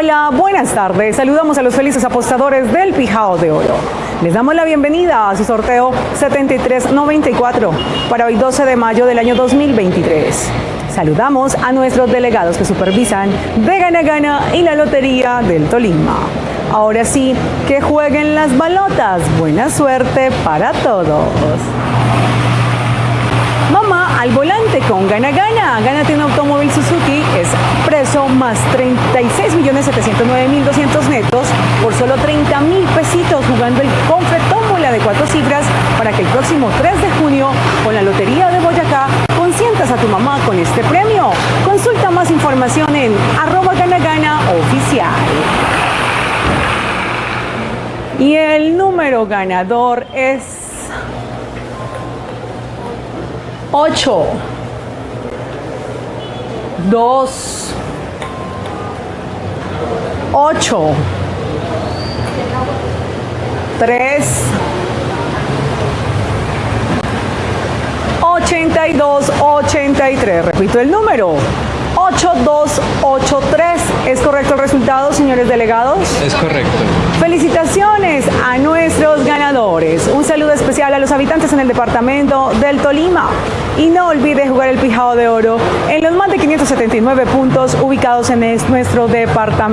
Hola, buenas tardes. Saludamos a los felices apostadores del Pijao de Oro. Les damos la bienvenida a su sorteo 7394 para hoy 12 de mayo del año 2023. Saludamos a nuestros delegados que supervisan de Gana Gana y la Lotería del Tolima. Ahora sí, que jueguen las balotas. Buena suerte para todos. Mamá al volante con Gana Gana. Gánate un automóvil Suzuki es preso más 36.709.200 netos por solo 30 mil pesitos jugando el Confre Tómbola de cuatro cifras para que el próximo 3 de junio con la Lotería de Boyacá consientas a tu mamá con este premio. Consulta más información en arroba ganagana oficial. Y el número ganador es 8, 2, 8, 3, 82, 83. Repito el número. 8283. ¿Es correcto el resultado, señores delegados? Es correcto. Felicitaciones a nuestros ganadores. Un saludo especial a los habitantes en el departamento del Tolima. Y no olvide jugar el Pijao de Oro en los más de 579 puntos ubicados en nuestro departamento.